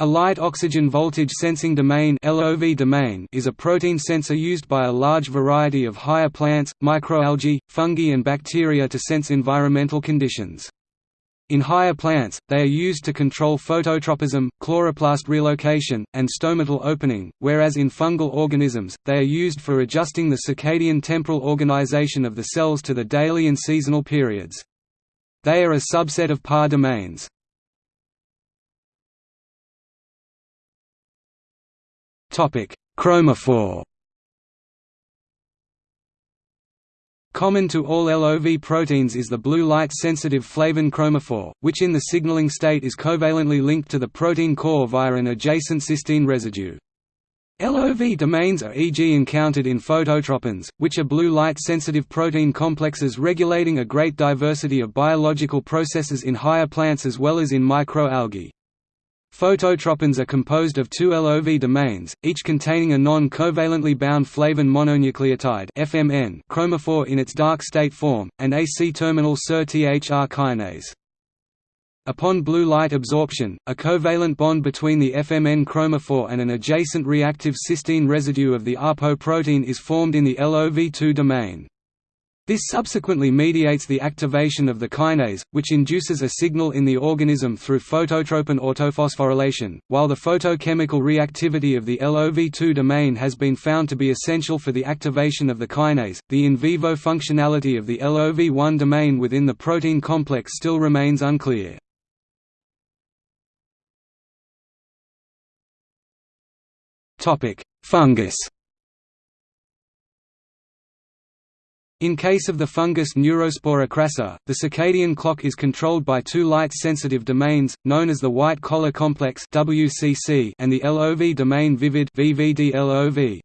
A light oxygen voltage sensing domain (LOV domain) is a protein sensor used by a large variety of higher plants, microalgae, fungi and bacteria to sense environmental conditions. In higher plants, they are used to control phototropism, chloroplast relocation, and stomatal opening, whereas in fungal organisms, they are used for adjusting the circadian temporal organization of the cells to the daily and seasonal periods. They are a subset of PAS domains. Chromophore Common to all LOV proteins is the blue light-sensitive flavin chromophore, which in the signaling state is covalently linked to the protein core via an adjacent cysteine residue. LOV domains are e.g. encountered in phototropins, which are blue light-sensitive protein complexes regulating a great diversity of biological processes in higher plants as well as in microalgae. Phototropins are composed of two LOV domains, each containing a non-covalently bound flavin mononucleotide FMN chromophore in its dark state form, and a C-terminal Ser-Thr kinase. Upon blue light absorption, a covalent bond between the FMN chromophore and an adjacent reactive cysteine residue of the apoprotein is formed in the LOV2 domain. This subsequently mediates the activation of the kinase, which induces a signal in the organism through phototropin autophosphorylation. While the photochemical reactivity of the LOV2 domain has been found to be essential for the activation of the kinase, the in vivo functionality of the LOV1 domain within the protein complex still remains unclear. Fungus In case of the fungus Neurospora crassa, the circadian clock is controlled by two light-sensitive domains, known as the white collar complex (WCC) and the LOV domain vivid (VVD-LOV).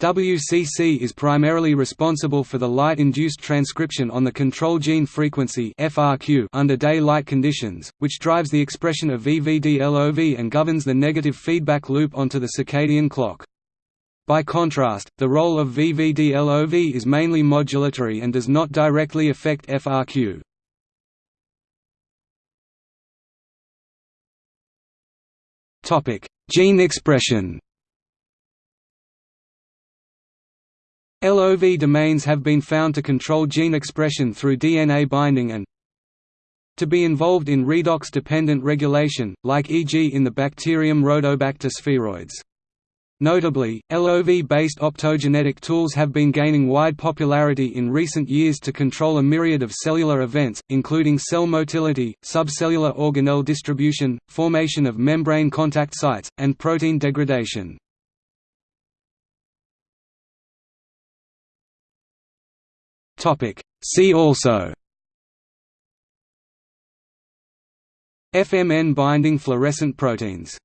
WCC is primarily responsible for the light-induced transcription on the control gene frequency (FRQ) under daylight conditions, which drives the expression of VVD-LOV and governs the negative feedback loop onto the circadian clock. By contrast, the role of VVD-LOV is mainly modulatory and does not directly affect FRQ. Gene expression LOV domains have been found to control gene expression through DNA binding and to be involved in redox-dependent regulation, like e.g. in the bacterium Rhodobacter sphaeroides. Notably, LOV-based optogenetic tools have been gaining wide popularity in recent years to control a myriad of cellular events, including cell motility, subcellular organelle distribution, formation of membrane contact sites, and protein degradation. See also FMN binding fluorescent proteins